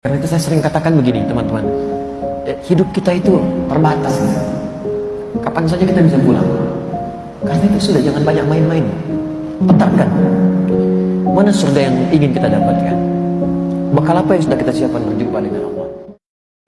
Karena itu saya sering katakan begini teman-teman. Eh, hidup kita itu terbatas. Kapan saja kita bisa pulang? Karena itu sudah jangan banyak main-main. Petarkan Mana surga yang ingin kita dapatkan? Bakal apa yang sudah kita siapkan berjumpa dengan Allah?